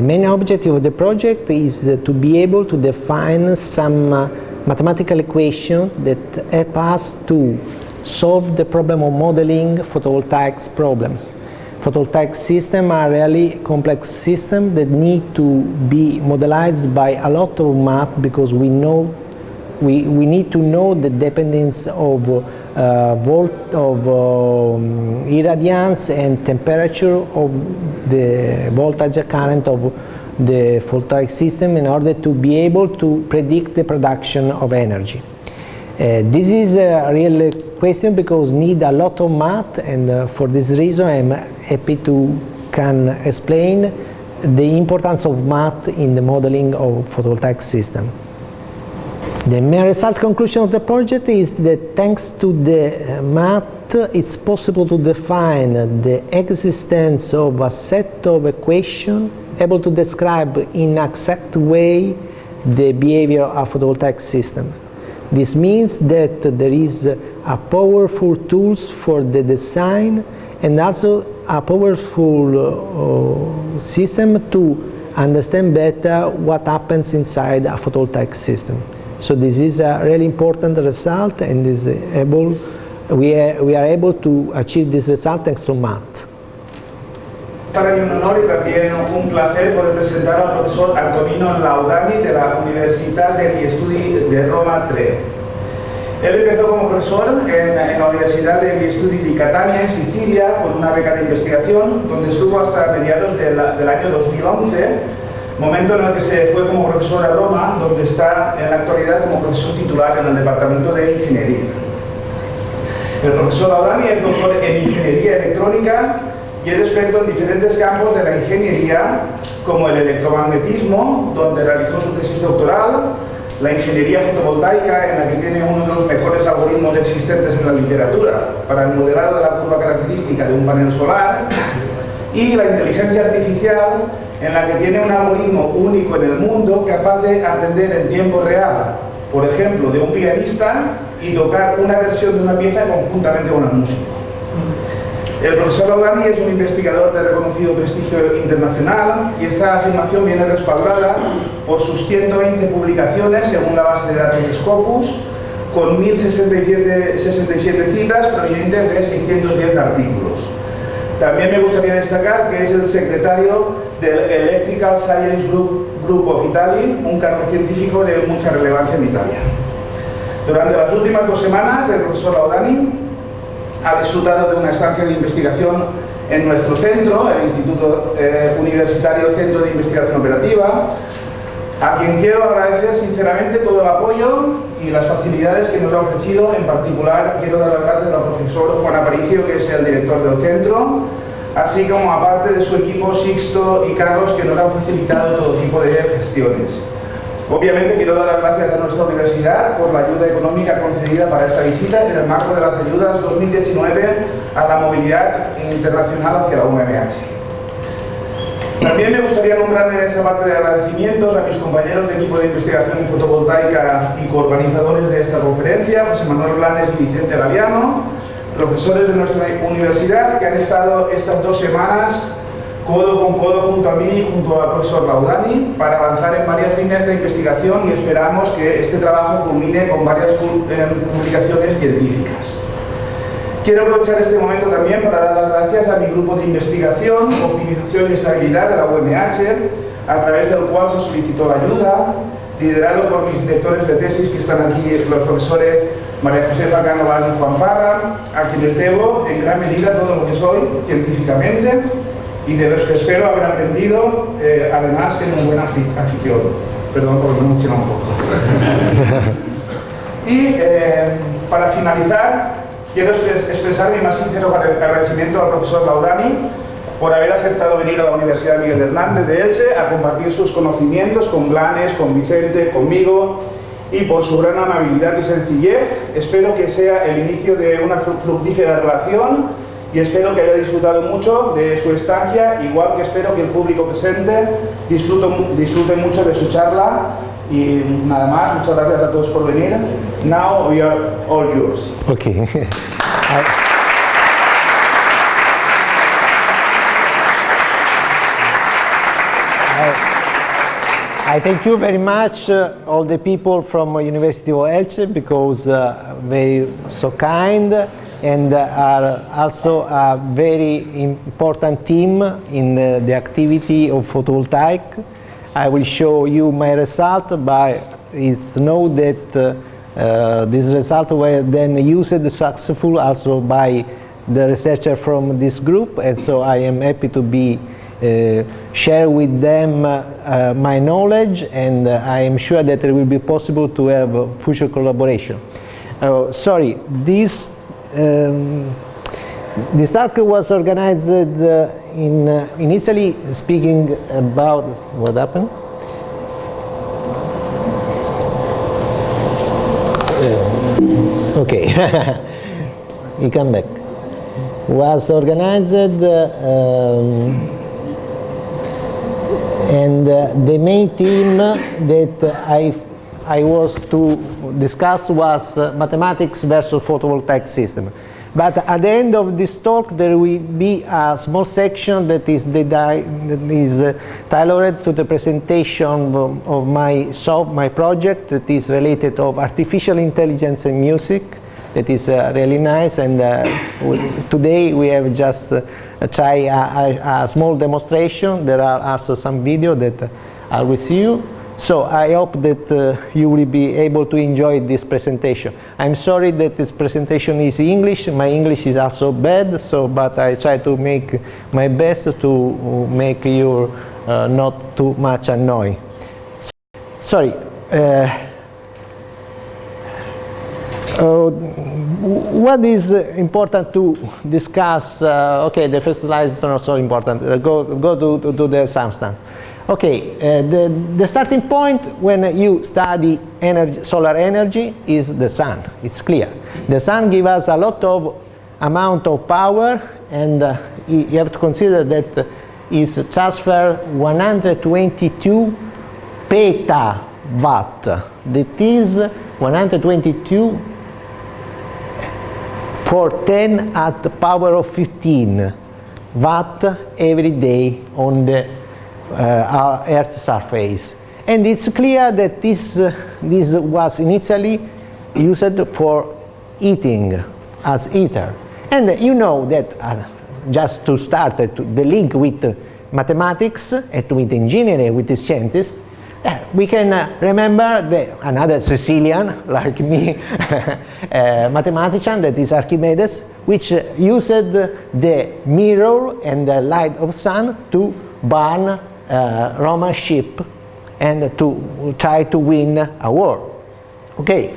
The main objective of the project is to be able to define some uh, mathematical equation that help us to solve the problem of modeling photovoltaics problems. Photovoltaic systems are really complex systems that need to be modelized by a lot of math because we know we, we need to know the dependence of uh, volt of um, irradiance and temperature of the voltage current of the photovoltaic system in order to be able to predict the production of energy. Uh, this is a real question because need a lot of math and uh, for this reason I'm happy to can explain the importance of math in the modeling of photovoltaic system. The main result conclusion of the project is that thanks to the math it's possible to define the existence of a set of equations able to describe in exact way the behavior of a photovoltaic system. This means that there is a powerful tools for the design and also a powerful uh, system to understand better what happens inside a photovoltaic system. So this is a really important result and is able, we, are, we are able to achieve this result thanks to math. Para mí un honor y también un placer poder presentar al profesor Antonino Laudani de la Universidad degli Studi de Roma 3. Él empezó como profesor en, en la Universidad degli Studi di Catania, en Sicilia, con una beca de investigación, donde estuvo hasta mediados del, del año 2011, momento en el que se fue como profesor a Roma, donde está en la actualidad como profesor titular en el Departamento de Ingeniería. El profesor Laudani es doctor en Ingeniería Electrónica y es experto en diferentes campos de la ingeniería, como el electromagnetismo, donde realizó su tesis doctoral, la ingeniería fotovoltaica, en la que tiene uno de los mejores algoritmos existentes en la literatura para el modelado de la curva característica de un panel solar, y la inteligencia artificial, en la que tiene un algoritmo único en el mundo capaz de aprender en tiempo real, por ejemplo, de un pianista y tocar una versión de una pieza conjuntamente con el músico. El profesor Laudani es un investigador de reconocido prestigio internacional y esta afirmación viene respaldada por sus 120 publicaciones según la base de datos de Scopus, con 1067 citas provenientes de 610 artículos. También me gustaría destacar que es el secretario del Electrical Science Group, of Italy, un cargo científico de mucha relevancia en Italia. Durante las últimas dos semanas, el profesor Laudani ha disfrutado de una estancia de investigación en nuestro centro, el Instituto eh, Universitario Centro de Investigación Operativa, a quien quiero agradecer sinceramente todo el apoyo y las facilidades que nos ha ofrecido. En particular, quiero dar las gracias al profesor Juan Aparicio, que es el director del centro, así como aparte de su equipo Sixto y Carlos, que nos han facilitado todo tipo de gestiones. Obviamente quiero dar las gracias a nuestra universidad por la ayuda económica concedida para esta visita en el marco de las ayudas 2019 a la movilidad internacional hacia la UMH. También me gustaría nombrar en esta parte de agradecimientos a mis compañeros de equipo de investigación en fotovoltaica y coorganizadores de esta conferencia, José Manuel Blanes y Vicente Galiano, profesores de nuestra universidad que han estado estas dos semanas codo con codo junto a mí y junto al profesor Laudani para avanzar en varias líneas de investigación y esperamos que este trabajo culmine con varias publicaciones científicas. Quiero aprovechar este momento también para dar las gracias a mi grupo de investigación, optimización y estabilidad de la UMH, a través del cual se solicitó la ayuda, liderado por mis directores de tesis que están aquí, los profesores María Josefa Cánovas y Juan Parra, a quienes debo en gran medida todo lo que soy científicamente y de los que espero haber aprendido, eh, además, ser un buen anfitrión. Perdón por pronunciar un poco. y eh, para finalizar, quiero expresar mi más sincero agradecimiento al profesor Laudani por haber aceptado venir a la Universidad Miguel Hernández de Elche a compartir sus conocimientos con Blanes, con Vicente, conmigo y por su gran amabilidad y sencillez. Espero que sea el inicio de una fructífera relación y espero que haya disfrutado mucho de su estancia, igual que espero que el público presente disfrute, disfrute mucho de su charla muchas gracias a todos por venir. Now we are all yours. Okay. I thank you very much, uh, all the people from University of Elche, because uh, they so kind and uh, are also a very important team in uh, the activity of photovoltaic. I will show you my result, but it's known that uh, uh, these results were then used successful also by the researcher from this group, and so I am happy to be uh, share with them uh, my knowledge and uh, I am sure that it will be possible to have future collaboration. sorry, this um, this talk was organized in, in Italy speaking about what happened? okay, he come back. Was organized um, and uh, the main team that I, I was to discuss was uh, mathematics versus photovoltaic system. But at the end of this talk there will be a small section that is, that is uh, tailored to the presentation of, of my, so my project that is related of artificial intelligence and music that is uh, really nice and uh, today we have just uh, try a, a, a, small demonstration. There are also some video that I will see you. So I hope that uh, you will be able to enjoy this presentation. I'm sorry that this presentation is English. My English is also bad, so but I try to make my best to make you uh, not too much annoy. Sorry. Uh, uh, what is important to discuss? Uh, okay, the first slide is not so important. Uh, go go to, to, the substance. Okay, uh, the, the starting point when you study energy, solar energy is the sun. It's clear. The sun gives us a lot of amount of power and uh, you have to consider that is transfer 122 petawatt. That is 122 for 10 at the power of 15 watt every day on the uh, Earth surface. And it's clear that this, uh, this was initially used for eating as heater. And you know that, uh, just to start uh, to the link with mathematics and with engineering, with the scientists, uh, we can uh, remember the, another Sicilian, like me, uh, mathematician, that is Archimedes, which uh, used the mirror and the light of sun to burn uh, Roman ship and to try to win a war. Okay,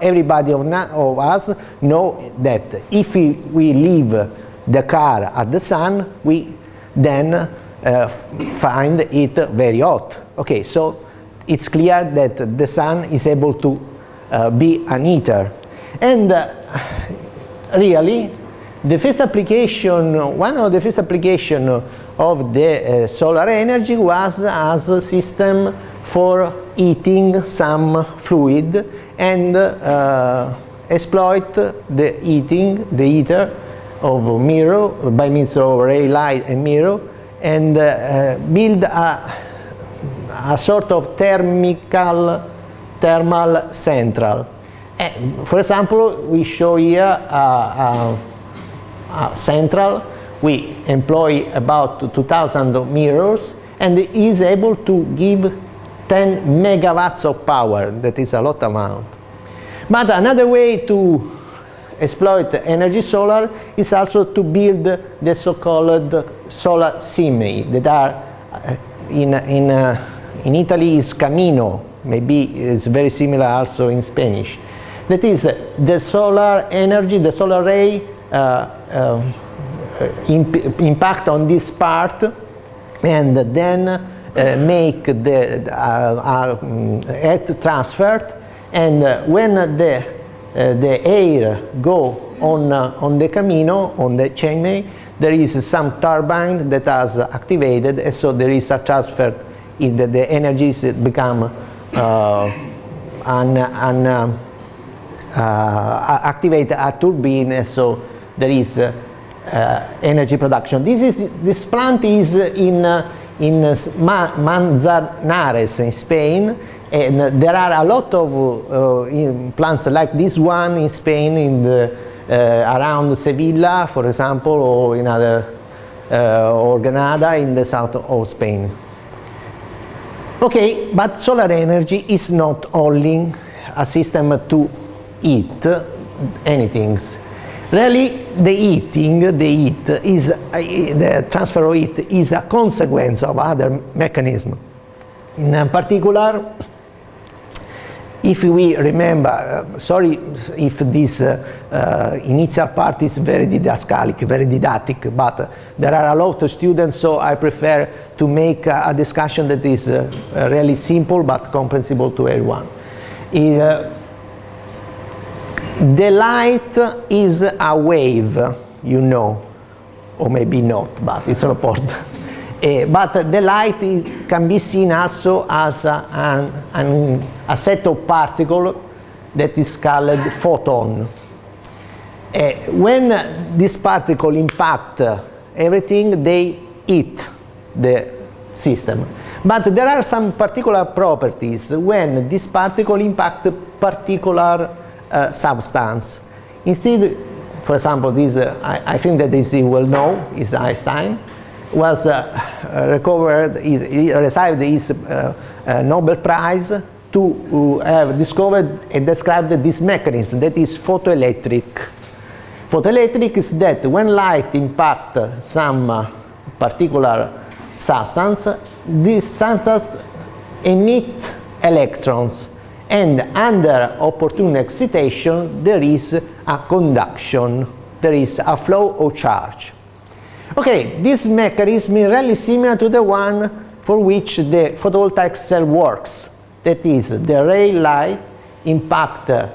everybody of, of us know that if we, we leave the car at the sun, we then uh, find it very hot Okay, so it's clear that the sun is able to uh, be an heater. And uh, really, the first application, one of the first application of the uh, solar energy was as a system for heating some fluid and uh, exploit the heating, the heater of mirror by means of ray light and mirror and uh, build a a sort of thermical, thermal central. And eh, for example, we show here a, a, a central. We employ about 2000 mirrors and is able to give 10 megawatts of power. That is a lot amount. But another way to exploit energy solar is also to build the so-called solar semi that are uh, in, in uh, in Italy is camino, maybe it's very similar also in Spanish. That is the solar energy, the solar ray uh, uh, imp impact on this part and then uh, make the uh, heat uh, transferred. And uh, when the, the air go on, on the camino, on the chainway, there is some turbine that has activated and so there is a transfer in the, the energies become uh, un, un, uh, uh, activate a turbine so there is uh, energy production. This is this plant is in uh, in Manzanares in Spain, and there are a lot of uh, plants like this one in Spain, in the, uh, around Sevilla, for example, or in other, uh, or Granada in the south of Spain. Okay, but solar energy is not only a system to eat anything. Really, the eating, the heat is, uh, the transfer of heat is a consequence of other mechanisms. In particular, if we remember, uh, sorry if this uh, uh, initial part is very didascalic, very didactic, but there are a lot of students, so I prefer to make a, discussion that is uh, really simple but comprehensible to everyone. The light is a wave, you know, or maybe not, but it's important. uh, but the light can be seen also as a, an, an, a set of particles that is called photon. Uh, when this particle impact everything, they hit the system. But there are some particular properties when this particle impact particular uh, substance. Instead, for example, this, uh, I, I, think that this you will know is Einstein, was uh, recovered, is, he received his uh, uh, Nobel Prize to have discovered and described this mechanism that is photoelectric. Photoelectric is that when light impact some particular substance, this substance emit electrons and under opportune excitation there is a conduction, there is a flow of charge. Okay, this mechanism is really similar to the one for which the photovoltaic cell works. That is, the ray light impact a,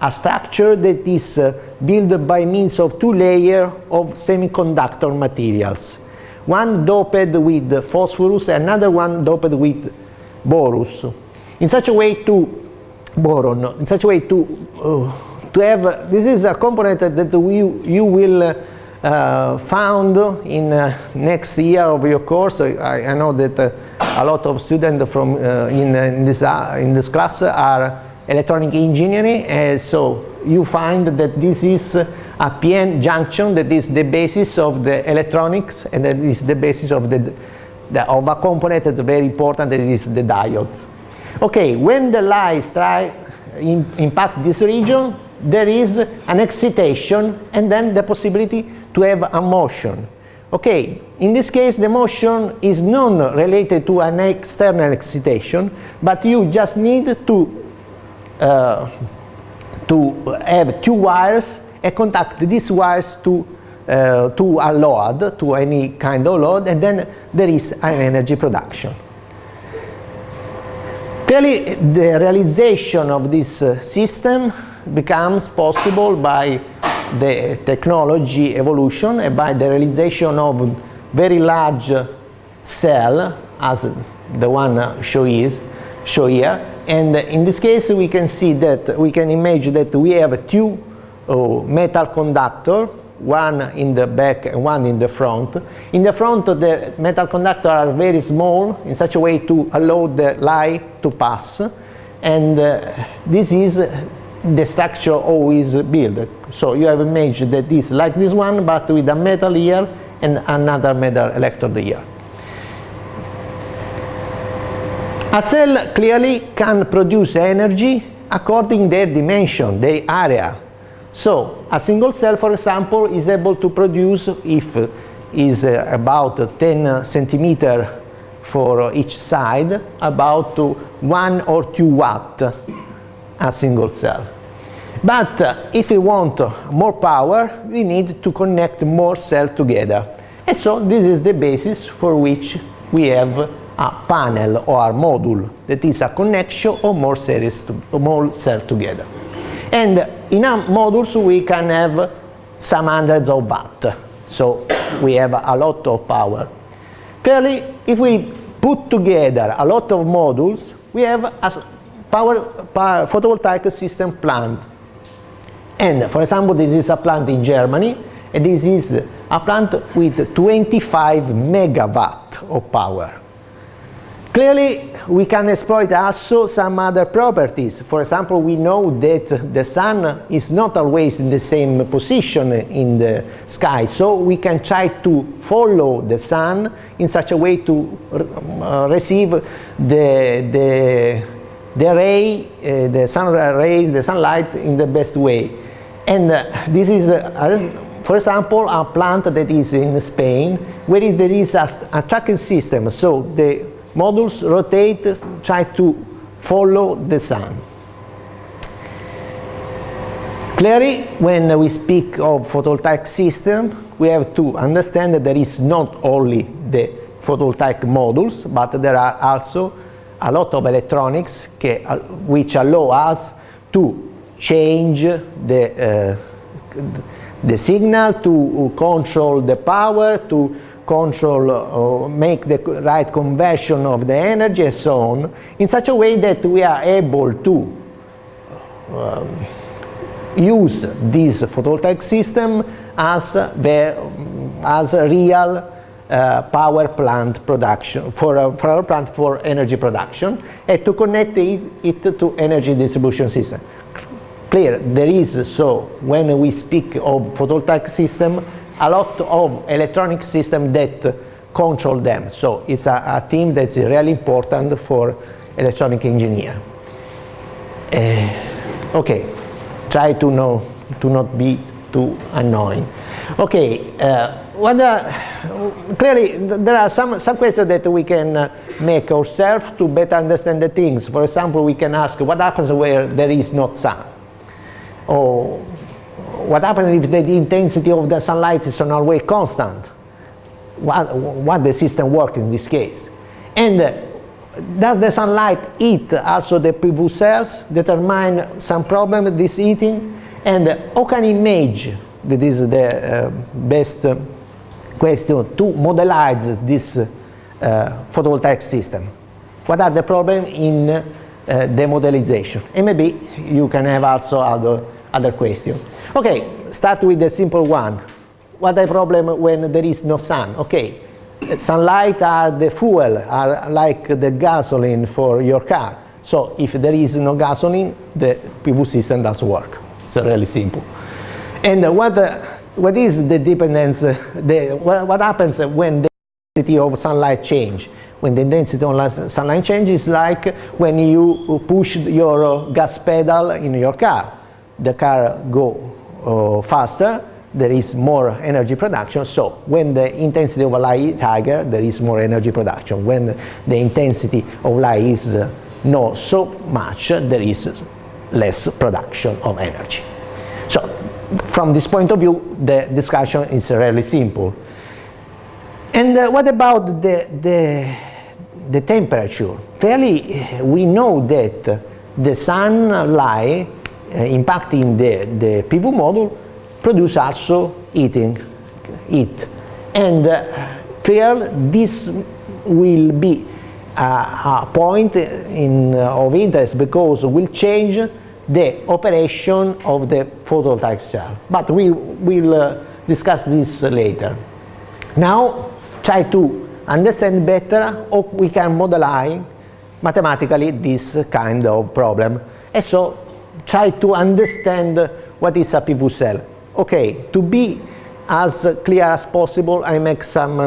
a structure that is uh, built by means of two layers of semiconductor materials. One doped with phosphorus, another one doped with borus in such a way to boron, in such a way to, uh, to have, this is a component that we, you will uh, found in uh, next year of your course. I, I know that uh, a lot of students from uh, in, in, this, uh, in this class are electronic engineering, and so you find that this is a PN junction that is the basis of the electronics and that is the basis of the, the of a component that's very important that is the diodes. Okay, when the light strike in, impact this region, there is an excitation and then the possibility to have a motion. Okay, in this case the motion is not related to an external excitation, but you just need to, uh, to have two wires and contact these wires to, uh, to a load, to any kind of load, and then there is an energy production. Clearly, the realization of this uh, system becomes possible by the technology evolution and by the realization of very large cell as the one show is show here. And in this case we can see that we can imagine that we have two uh, metal conductor one in the back and one in the front. In the front the metal conductors are very small in such a way to allow the light to pass and uh, this is the structure always built. So you have image that is like this one but with a metal here and another metal electrode here. A cell clearly can produce energy according their dimension, their area. So a single cell, for example, is able to produce, if is uh, about 10 centimeter for each side, about 1 or 2 watt a single cell. But uh, if we want more power, we need to connect more cells together. And so this is the basis for which we have a panel or a module that is a connection of more cells, to, more cells together. And in our modules we can have some hundreds of watt. So we have a lot of power. Clearly, if we put together a lot of modules, we have a power, power photovoltaic system plant. And for example, this is a plant in Germany, And this is a plant with 25 megawatt of power. Clearly, we can exploit also some other properties. For example, we know that the sun is not always in the same position in the sky, so we can try to follow the sun in such a way to uh, receive the, the, the ray, uh, the sun ray, the sunlight in the best way. And uh, this is, uh, for example, a plant that is in Spain, where there is a, a tracking system, so the modules rotate, try to follow the sun. Clearly, when we speak of photovoltaic system, we have to understand that there is not only the photovoltaic modules, but there are also a lot of electronics which allow us to change the, uh, the signal, to control the power, to control or make the right conversion of the energy and so on in such a way that we are able to um, use this photovoltaic system as, the, as a real uh, power plant production for a power plant for energy production and to connect it, it to energy distribution system. Clear, there is so when we speak of photovoltaic system a lot of electronic systems that control them. So it's a, a team that's really important for electronic engineer. Uh, okay, try to know to not be too annoying. Okay, uh, clearly there are some, some questions that we can uh, make ourselves to better understand the things. For example, we can ask what happens where there is not sun? Or what happens if the intensity of the sunlight is on not always constant? What, what the system works in this case? And uh, does the sunlight eat also the PV cells, determine some problem with this eating? And uh, how can image, that is the uh, best uh, question, to modelize this uh, photovoltaic system? What are the problems in uh, the modelization? And maybe you can have also other, other questions. Okay, start with the simple one. What the problem when there is no sun? Okay, sunlight are the fuel, are like the gasoline for your car. So if there is no gasoline, the PV system doesn't work. It's really simple. And what, uh, what is the dependence, uh, the, what, what happens when the intensity of sunlight change? When the intensity of sunlight changes like when you push your gas pedal in your car. The car go uh, faster, there is more energy production. So when the intensity of light is higher, there is more energy production. When the intensity of light is uh, not so much, there is less production of energy. So from this point of view, the discussion is really simple. And uh, what about the, the, the temperature? Clearly, we know that the sunlight impacting the, the PV module produce also heating, heat. And uh, this will be a, a point in, uh, of interest because will change the operation of the photovoltaic cell. But we will uh, discuss this later. Now try to understand better how we can modelize mathematically this kind of problem. And so try to understand what is a PV cell. Okay, to be as clear as possible, I make some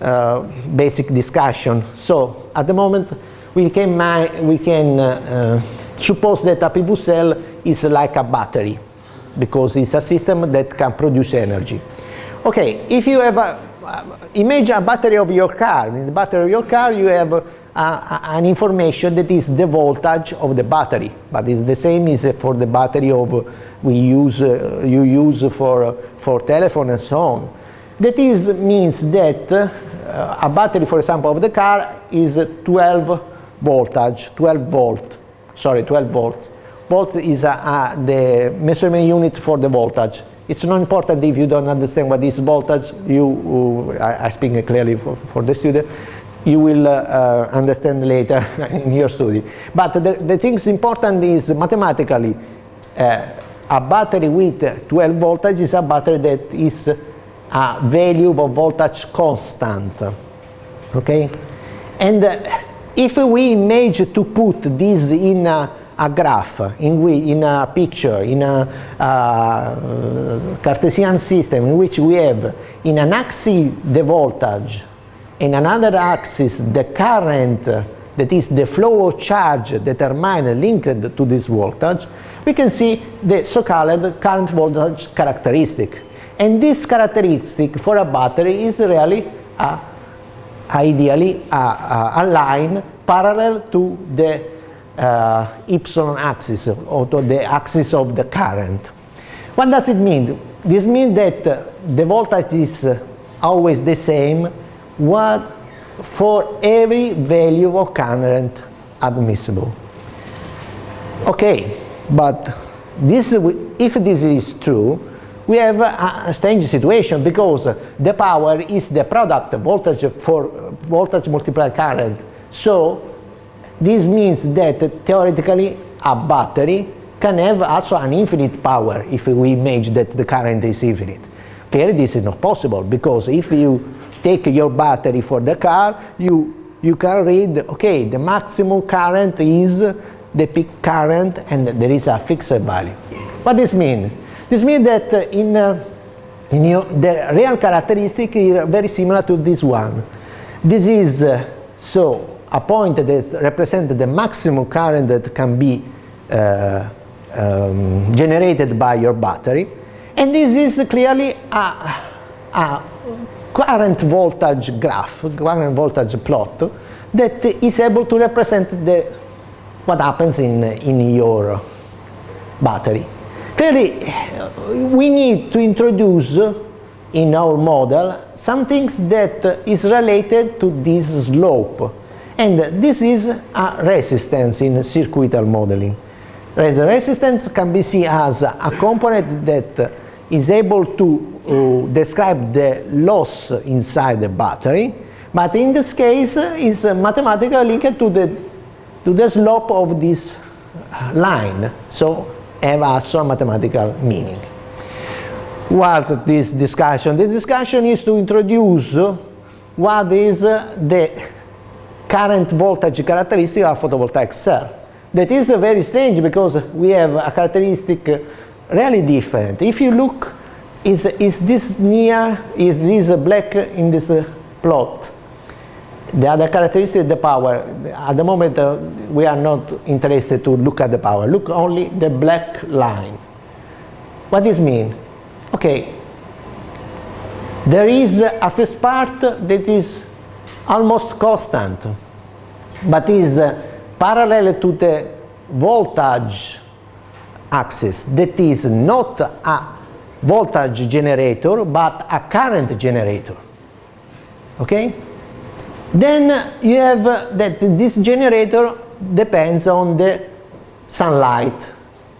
uh, basic discussion. So at the moment, we can, we can uh, suppose that a PV cell is like a battery because it's a system that can produce energy. Okay, if you have a, uh, image a battery of your car, in the battery of your car you have uh, an information that is the voltage of the battery, but it's the same as for the battery of we use uh, you use for for telephone and so on. That is means that uh, a battery, for example, of the car is 12 voltage, 12 volt, sorry, 12 volts. Volt is the measurement unit for the voltage. It's not important if you don't understand what is voltage. You, uh, I, I speak clearly for, for the student you will uh, uh, understand later in your study. But the, the things important is mathematically, uh, a battery with 12 voltage is a battery that is a value of voltage constant. Okay? And uh, if we image to put this in a, a graph, in, we, in a picture, in a uh, Cartesian system in which we have in an axis the voltage, in another axis the current that is the flow of charge determined linked to this voltage, we can see the so-called current voltage characteristic. And this characteristic for a battery is really a, ideally uh, uh, a, a, a, line parallel to the uh, epsilon axis or to the axis of the current. What does it mean? This means that the voltage is always the same what for every value of current admissible. Okay, but this, if this is true, we have a, strange situation because the power is the product voltage for voltage multiplied current. So this means that theoretically a battery can have also an infinite power if we imagine that the current is infinite. Clearly this is not possible because if you take your battery for the car, you, you can read, okay, the maximum current is the peak current and there is a fixed value. What this mean? This means that in, uh, in your, the real characteristic is very similar to this one. This is uh, so a point that represents the maximum current that can be uh, um, generated by your battery and this is clearly a, a current voltage graph, current voltage plot that is able to represent the, what happens in, in your battery. Clearly, we need to introduce in our model some things that is related to this slope. And this is a resistance in circuital modeling. The resistance can be seen as a component that is able to uh, describe the loss inside the battery, but in this case is mathematically linked to the, to the slope of this line. So have also a mathematical meaning. What this discussion? This discussion is to introduce what is the current voltage characteristic of photovoltaic cell. That is very strange because we have a characteristic really different. If you look, is, is this near, is this black in this plot? The other characteristic is the power. At the moment, uh, we are not interested to look at the power. Look only the black line. What does mean? Okay, there is a first part that is almost constant, but is uh, parallel to the voltage axis that is not a voltage generator but a current generator. Okay? Then you have that this generator depends on the sunlight,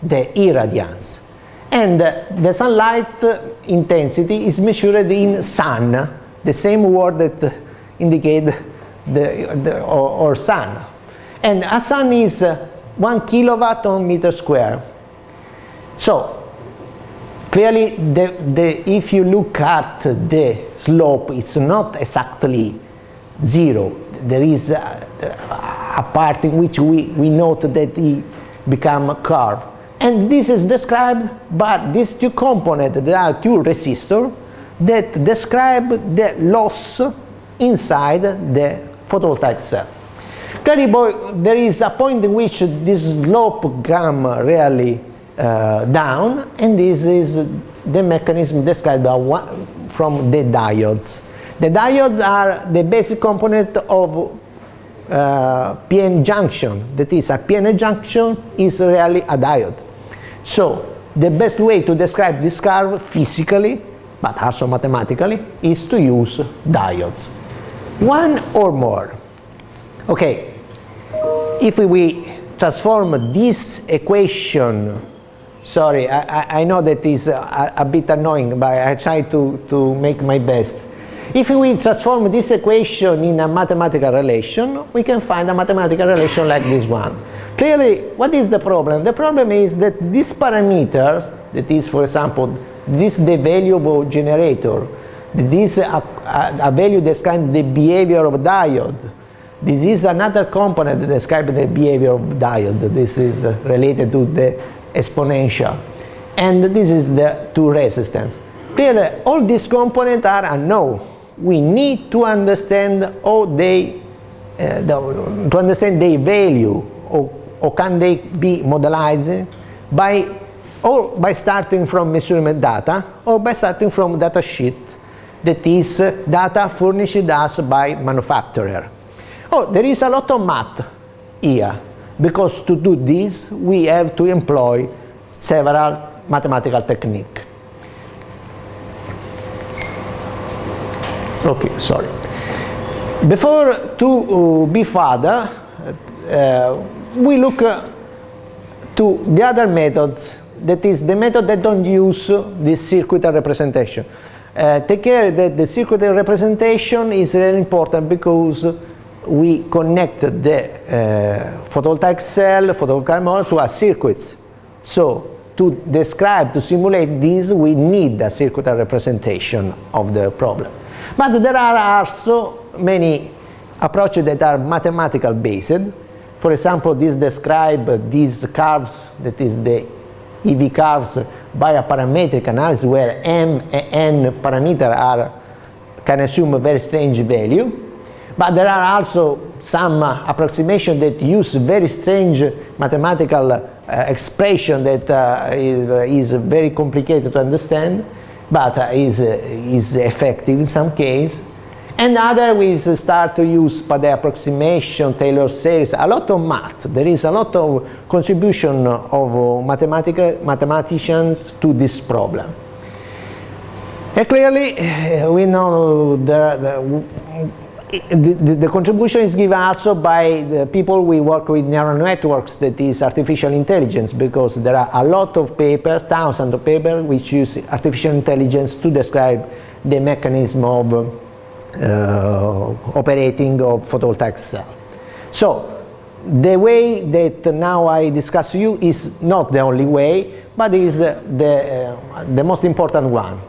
the irradiance. And the sunlight intensity is measured in sun, the same word that indicate the, the or, or sun. And a sun is 1 kilowatt on meter square. So clearly the, the, if you look at the slope it's not exactly zero. There is a, a part in which we, we note that it become a curve. And this is described by these two components, there are two resistors that describe the loss inside the photovoltaic cell. Clearly, there is a point in which this slope come really uh, down and this is the mechanism described one, from the diodes. The diodes are the basic component of uh, PN junction. That is, a PN junction is really a diode. So the best way to describe this curve physically, but also mathematically, is to use diodes. One or more. Okay, if we transform this equation Sorry, I, I know that is uh, a, a, bit annoying, but I try to, to make my best. If we transform this equation in a mathematical relation, we can find a mathematical relation like this one. Clearly, what is the problem? The problem is that this parameter, that is, for example, this the value of generator, this a, a, a value describing the behavior of diode, this is another component that describes the behavior of diode. This is related to the exponential. And this is the two resistance. Clearly, all these components are unknown. We need to understand how they, uh, the, to understand their value, or, or can they be modelized by, or by starting from measurement data, or by starting from data sheet that is data furnished us by manufacturer. Oh, there is a lot of math here, because to do this we have to employ several mathematical technique. Okay, sorry. Before to uh, be further, uh, we look uh, to the other methods, that is the method that don't use this circuitry representation. Uh, take care that the circuitry representation is really important because we connect the uh, photovoltaic cell, photovoltaic model to a circuits. So to describe, to simulate this, we need a circuitry representation of the problem. But there are also many approaches that are mathematical based. For example, this describe these curves, that is the IV curves, by a parametric analysis where m and n parameter are can assume a very strange value. But there are also some uh, approximation that use very strange mathematical uh, expression that uh, is, uh, is, very complicated to understand, but uh, is, uh, is effective in some case. And other we start to use the approximation, Taylor series, a lot of math. There is a lot of contribution of mathematicians to this problem. And clearly, we know the, the the, the, contribution is given also by the people we work with neural networks that is artificial intelligence because there are a lot of papers, thousands of papers which use artificial intelligence to describe the mechanism of uh, operating of photovoltaic cell. So the way that now I discuss you is not the only way but is the, uh, the most important one.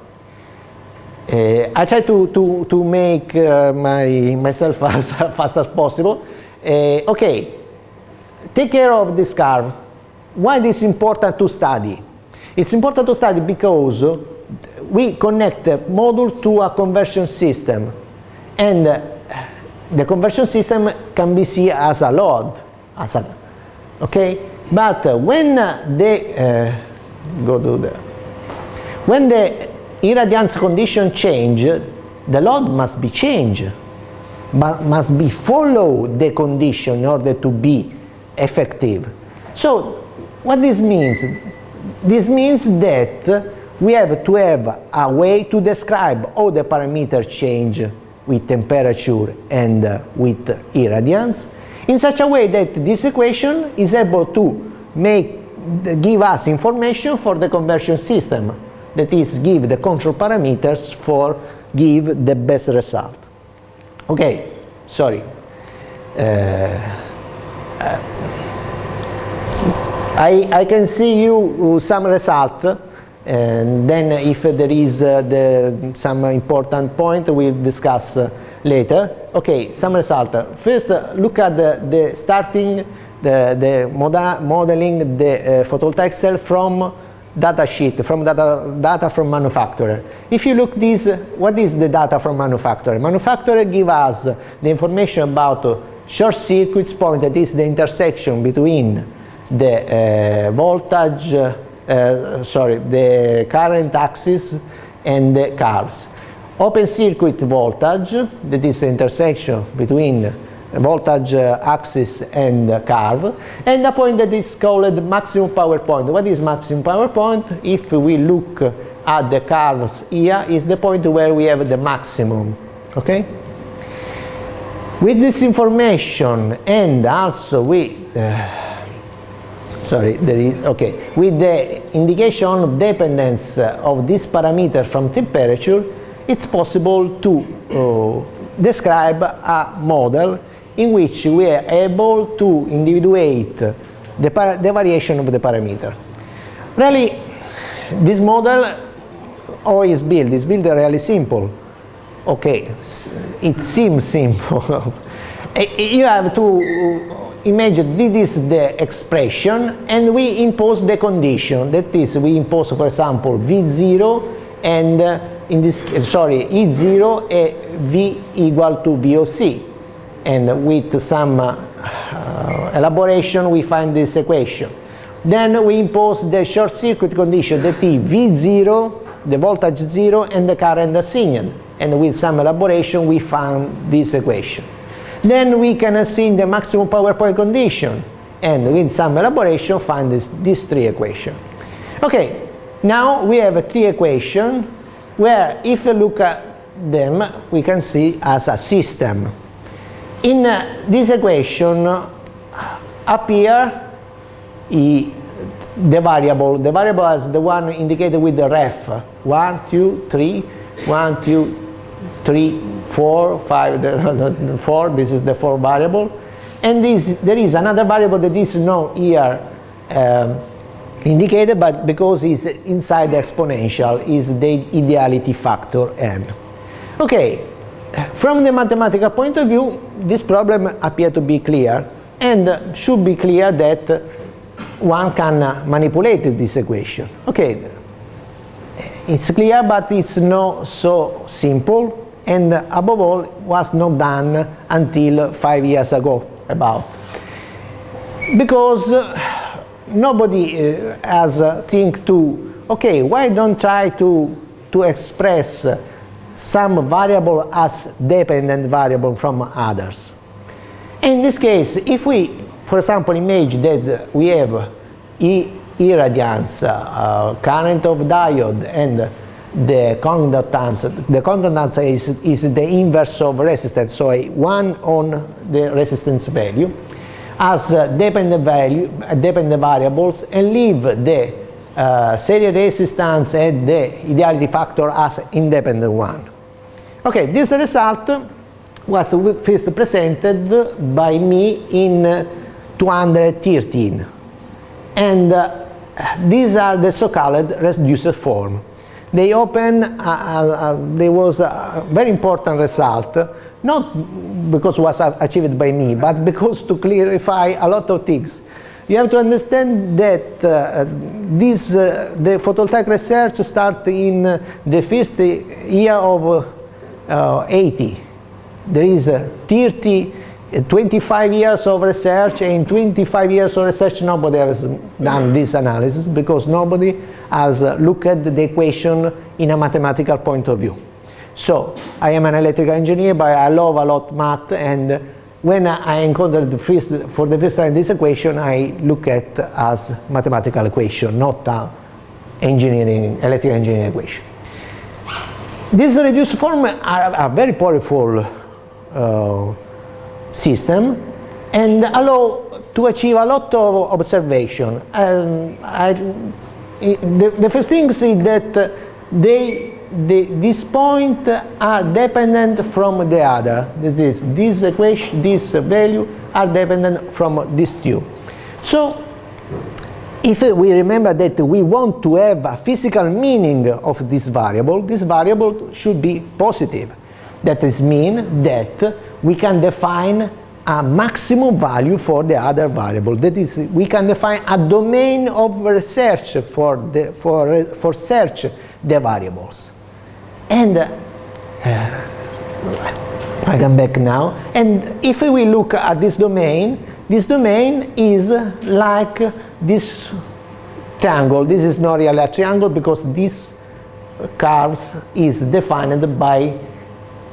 Uh, I try to, to, to make uh, my, myself as fast as possible. Uh, okay, take care of this curve. Why is important to study? It's important to study because we connect the module to a conversion system and the conversion system can be seen as a load, as a, okay? But when the, uh, go to the, when the irradiance condition change, the load must be changed, but must be follow the condition in order to be effective. So what this means? This means that we have to have a way to describe all the parameter change with temperature and uh, with irradiance in such a way that this equation is able to make give us information for the conversion system that is give the control parameters for give the best result. Okay, sorry. Uh, uh, I, I can see you some result and then if there is uh, the, some important point we'll discuss uh, later. Okay, some result. First uh, look at the, the starting the, the modeling the uh, photovoltaic cell from data sheet from data, data from manufacturer. If you look this, what is the data from manufacturer? Manufacturer give us the information about short circuits point that is the intersection between the uh, voltage, uh, sorry, the current axis and the curves. Open circuit voltage, that is the intersection between voltage uh, axis and curve and a point that is called maximum power point. What is maximum power point? If we look at the curves here is the point where we have the maximum okay with this information and also with uh, sorry there is okay with the indication of dependence of this parameter from temperature it's possible to uh, describe a model in which we are able to individuate the, the variation of the parameter. Really, this model, is built? Is built really simple. Okay, it seems simple. you have to imagine this is the expression and we impose the condition. That is, we impose, for example, V0 and uh, in this, sorry, E0 and V equal to VOC. And with some uh, elaboration, we find this equation. Then we impose the short circuit condition that is V0, the voltage 0, and the current assigned. And with some elaboration, we found this equation. Then we can assign the maximum power point condition. And with some elaboration, find this, three equations. Okay, now we have a three equation where if you look at them, we can see as a system. In uh, this equation, appear here, the variable, the variable is the one indicated with the ref, 1, 2, 3, 1, 2, 3, 4, 5, 4, this is the 4 variable. And this, there is another variable that is not here um, indicated, but because it's inside the exponential, is the ideality factor n. Okay, from the mathematical point of view, this problem appears to be clear and should be clear that one can manipulate this equation. Okay, it's clear, but it's not so simple and above all was not done until five years ago about because nobody uh, has uh, think to okay why don't try to to express some variable as dependent variable from others. In this case if we for example imagine that we have e irradiance uh, current of diode and the conductance the conductance is, is the inverse of resistance so a 1 on the resistance value as dependent value, dependent variables and leave the uh, resistance and the ideality factor as independent one. Okay, this result was first presented by me in 213 and uh, these are the so-called reduced form. They open, uh, uh, there was a very important result not because it was achieved by me, but because to clarify a lot of things. You have to understand that uh, this, uh, the photovoltaic research started in the first year of uh, 80. There is 30, 25 years of research and 25 years of research nobody has done this analysis because nobody has looked at the equation in a mathematical point of view. So I am an electrical engineer, but I love a lot math and when I encountered the first, for the first time this equation, I look at as mathematical equation, not engineering, electrical engineering equation. This reduced form are a very powerful uh, system and allow to achieve a lot of observation. Um, I, the, the first thing is that they the, this point are dependent from the other. This is this equation, this value are dependent from these two. So if we remember that we want to have a physical meaning of this variable, this variable should be positive. That is mean that we can define a maximum value for the other variable. That is, we can define a domain of research for, the, for, for search the variables. And uh, I come back now. And if we look at this domain, this domain is like this triangle. This is not really a triangle because this curves is defined by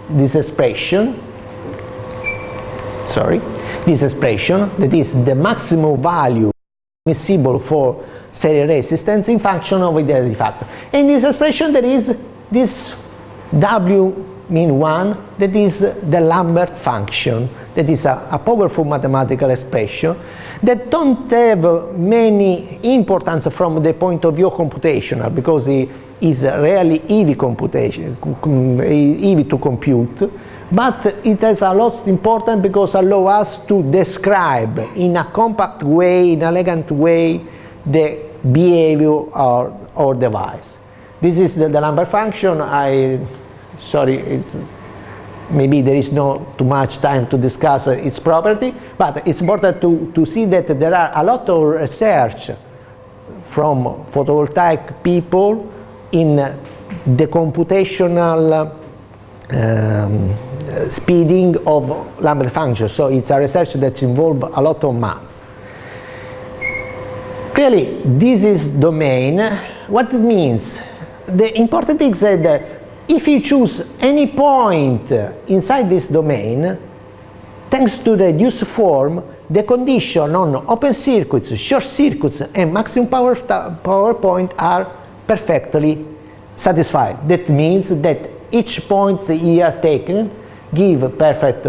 this expression. Sorry, this expression that is the maximum value admissible for series resistance in function of the factor. In this expression there is this W mean 1, that is the Lambert function, that is a, a, powerful mathematical expression that don't have many importance from the point of view computational because it is really easy computation, easy to compute, but it is a lot important because allow us to describe in a compact way, in an elegant way, the behavior or, our device. This is the, the Lambert function. I, sorry, maybe there is no too much time to discuss its property, but it's important to, to see that there are a lot of research from photovoltaic people in the computational um, speeding of Lambert function. So it's a research that involves a lot of maths. Clearly, this is domain. What it means? The important thing is that if you choose any point inside this domain, thanks to the reduced form, the condition on open circuits, short circuits, and maximum power, power point are perfectly satisfied. That means that each point here taken give perfect,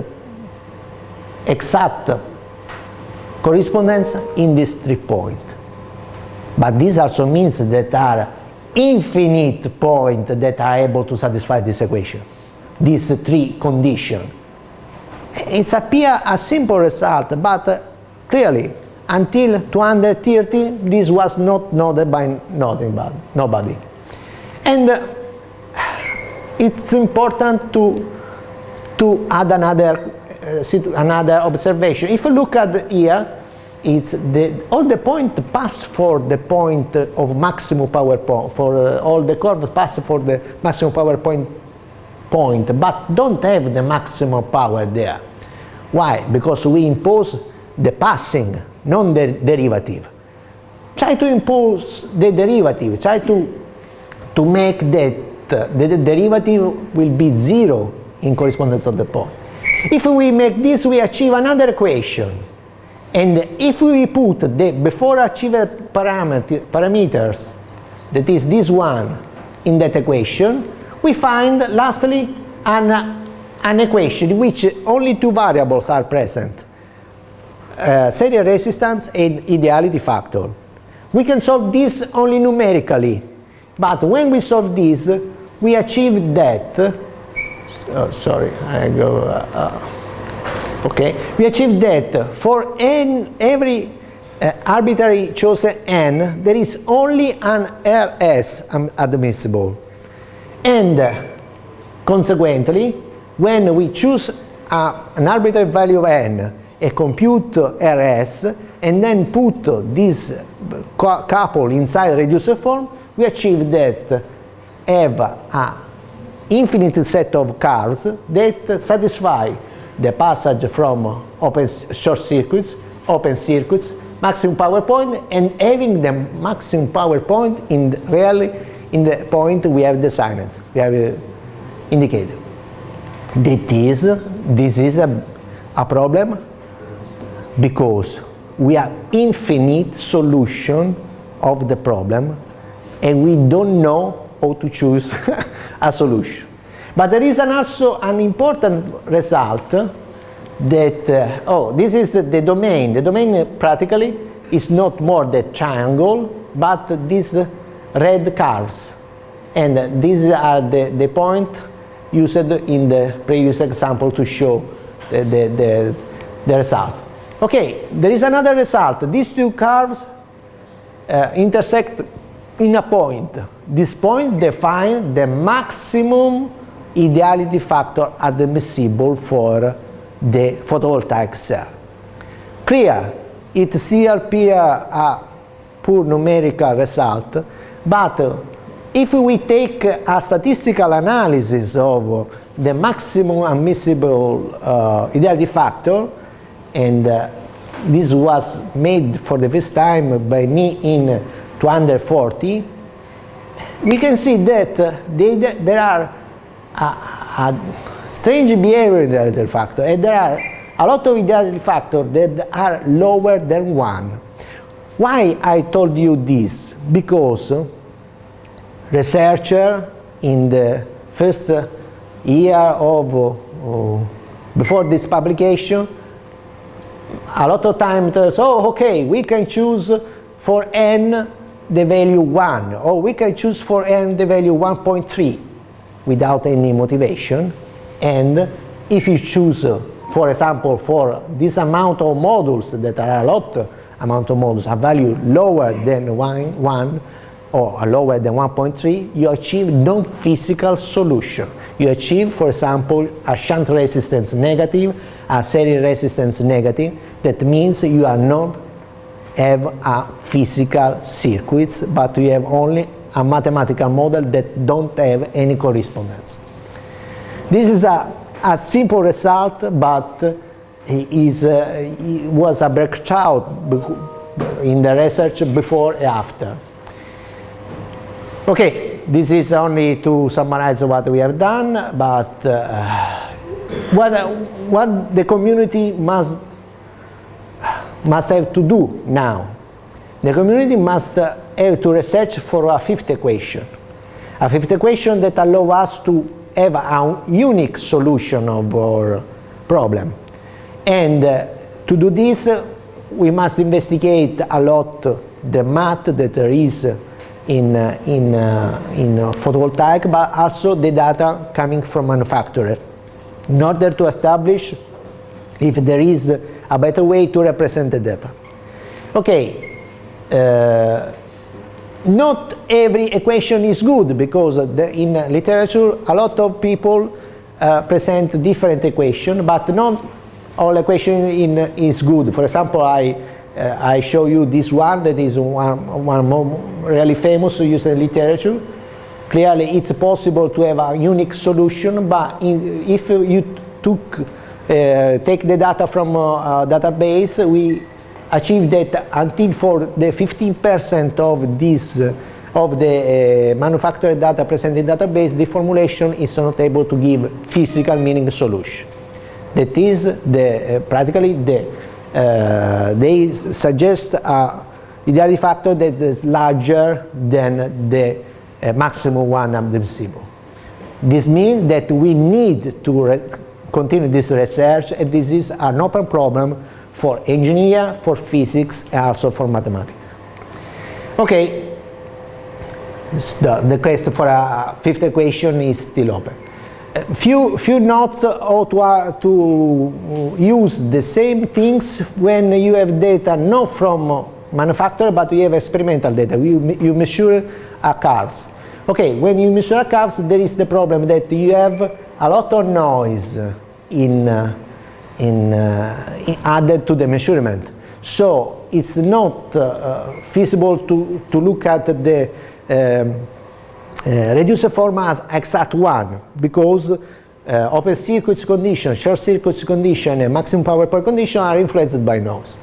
exact correspondence in this three point. But this also means that are infinite point that are able to satisfy this equation, these three conditions. It appears a simple result, but uh, clearly until 230 this was not noted by nothing but nobody. And uh, it's important to, to add another, uh, another observation. If you look at here, it's the, all the point pass for the point of maximum power point, for uh, all the curves pass for the maximum power point, point, but don't have the maximum power there. Why? Because we impose the passing, non the derivative. Try to impose the derivative, try to, to make that the, the derivative will be zero in correspondence of the point. If we make this, we achieve another equation and if we put the before achieved parameter, parameters, that is this one, in that equation, we find lastly an, an equation in which only two variables are present. Uh, series resistance and ideality factor. We can solve this only numerically, but when we solve this, we achieve that. Oh, sorry, I go. Uh, uh, okay, we achieve that for n, every uh, arbitrary chosen n, there is only an RS admissible. And uh, consequently, when we choose uh, an arbitrary value of n, a compute RS, and then put this couple inside reducer form, we achieve that have a infinite set of curves that satisfy the passage from open short circuits, open circuits, maximum power point, and having the maximum power point in the, really in the point we have designed, we have uh, indicated. That is, this is a, a problem because we have infinite solution of the problem and we don't know how to choose a solution. But there is an also an important result that, uh, oh, this is the, domain. The domain practically is not more the triangle, but these red curves. And these are the, the point used in the previous example to show the, the, the, the result. Okay, there is another result. These two curves uh, intersect in a point. This point defines the maximum ideality factor admissible for the photovoltaic cell. Clear, it still appear a poor numerical result, but if we take a statistical analysis of the maximum admissible uh, ideality factor, and uh, this was made for the first time by me in 240, we can see that they, there are a, strange behavior ideality factor and there are a lot of ideality factors that are lower than 1. Why I told you this? Because researcher in the first year of uh, before this publication a lot of time tells oh okay we can choose for n the value 1 or we can choose for n the value 1.3 without any motivation and if you choose, for example, for this amount of modules that are a lot amount of modules, a value lower than one, 1 or lower than 1.3, you achieve non-physical solution. You achieve, for example, a shunt resistance negative, a series resistance negative. That means you are not have a physical circuits, but you have only a mathematical model that don't have any correspondence. This is a, a simple result, but is, uh, was a breakout in the research before and after. Okay, this is only to summarize what we have done, but uh, what, what the community must, must have to do now. The community must have to research for a fifth equation. A fifth equation that allow us to have a unique solution of our problem. And uh, to do this, we must investigate a lot the math that there is in, uh, in, uh, in photovoltaic, but also the data coming from manufacturer in order to establish if there is a better way to represent the data. Okay, uh, not every equation is good because the, in literature a lot of people uh, present different equations, but not all equation in, is good. For example, I uh, I show you this one that is one, one more really famous used in literature. Clearly it's possible to have a unique solution, but in, if you took, uh, take the data from a, a database, we achieve that until for the 15% of this uh, of the uh, manufactured data present in database, the formulation is not able to give physical meaning solution. That is the, uh, practically the uh, they suggest a ideality factor that is larger than the uh, maximum one admissible. This means that we need to continue this research and this is an open problem for engineer, for physics, and also for mathematics. Okay, the, the quest for a fifth equation is still open few, few notes how to, uh, to use the same things when you have data not from manufacturer but you have experimental data. You, you measure a curves. Okay, when you measure a curves there is the problem that you have a lot of noise in, uh, in, uh, in added to the measurement. So it's not uh, feasible to, to look at the um, uh, form as exact one because uh, open circuits condition, short circuits condition and maximum power point condition are influenced by noise.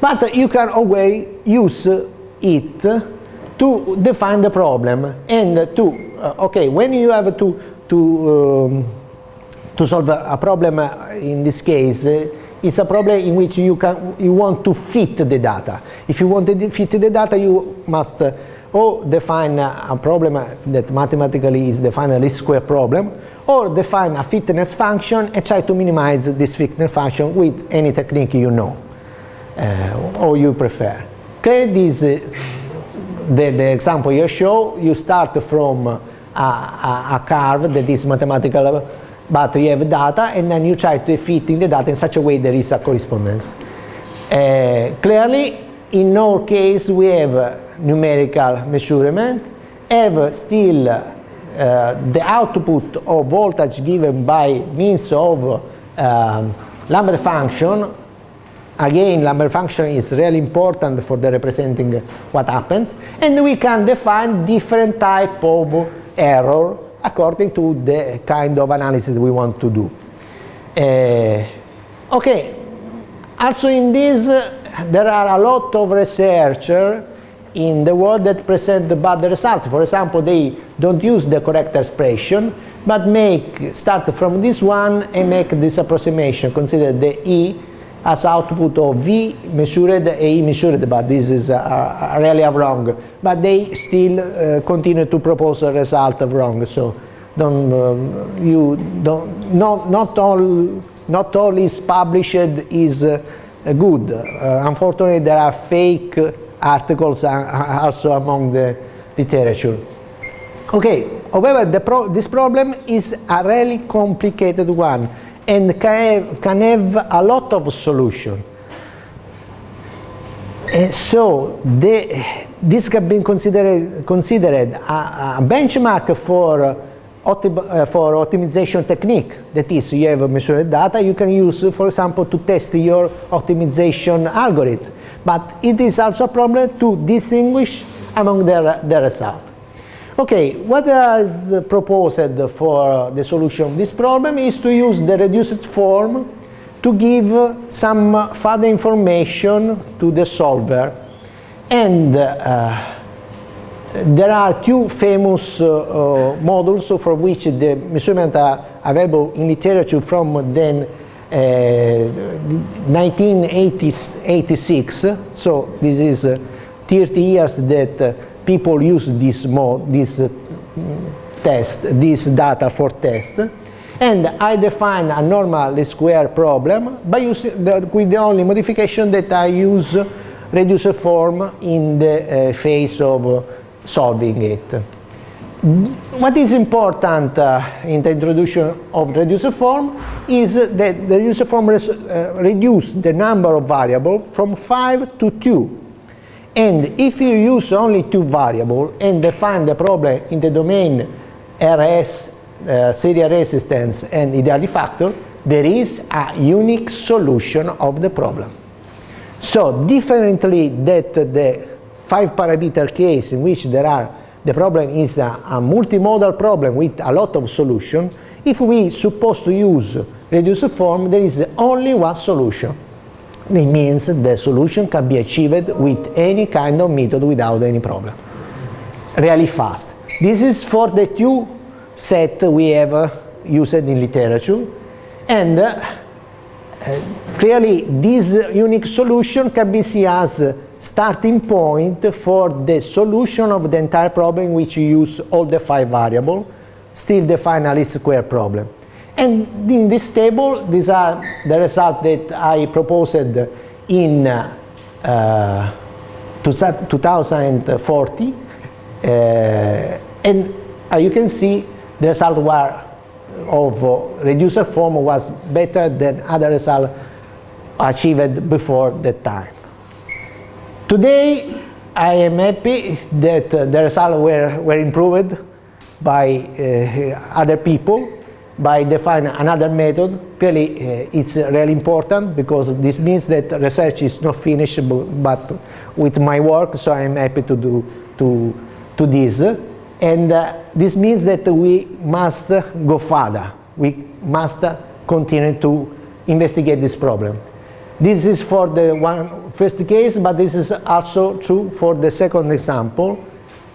But you can always use it to define the problem and to, uh, okay, when you have to, to, um, to solve a, problem in this case, it's a problem in which you, can, you want to fit the data. If you want to fit the data, you must or define a problem that mathematically is defined a least square problem, or define a fitness function and try to minimize this fitness function with any technique you know uh, or you prefer. Create this, uh, the, the example you show, you start from a, a, a curve that is mathematical but you have data and then you try to fit in the data in such a way there is a correspondence. Uh, clearly, in our case, we have numerical measurement, have still uh, the output of voltage given by means of um, Lambert function. Again, Lambert function is really important for the representing what happens. And we can define different type of error according to the kind of analysis we want to do. Uh, okay, also in this, uh, there are a lot of researchers in the world that present the bad result. For example, they don't use the correct expression, but make start from this one and make this approximation. Consider the E as output of V measured, A measured, but this is uh, really wrong. But they still uh, continue to propose a result of wrong. So don't um, you don't not not all not all is published is uh, good. Uh, unfortunately, there are fake articles also among the literature. Okay, however, pro this problem is a really complicated one and can have, a lot of solution. And so the, this can be considered, considered a, a benchmark for, uh, for optimization technique. That is, you have measured data you can use, for example, to test your optimization algorithm. But it is also a problem to distinguish among the, the results. Okay, what is proposed for the solution of this problem is to use the reduced form to give some further information to the solver. And uh, there are two famous uh, uh, models for which the measurements are available in literature from then 1986. Uh, so this is uh, 30 years that uh, people use this, mode, this test, this data for test. And I define a normal square problem by using the, with the only modification that I use reduced form in the uh, phase of uh, solving it. What is important uh, in the introduction of reduced form is that the reducer form uh, reduce the number of variables from 5 to 2. And if you use only two variables and define the problem in the domain RS uh, serial resistance and ideality factor, there is a unique solution of the problem. So differently that the five parameter case in which there are the problem is a, a multimodal problem with a lot of solution, if we supposed to use reduced form, there is only one solution. It means the solution can be achieved with any kind of method without any problem. Really fast. This is for the two set we have uh, used in literature and uh, clearly this unique solution can be seen as starting point for the solution of the entire problem which use all the five variables, still the a least square problem. And in this table, these are the results that I proposed in uh, 2040. Uh, and uh, you can see the result were of uh, reducer form was better than other results achieved before that time. Today, I am happy that uh, the results were, were improved by uh, other people by defining another method. Clearly, uh, it's really important because this means that research is not finished but with my work, so I'm happy to do to, to this. And uh, this means that we must go further. We must continue to investigate this problem. This is for the one first case, but this is also true for the second example.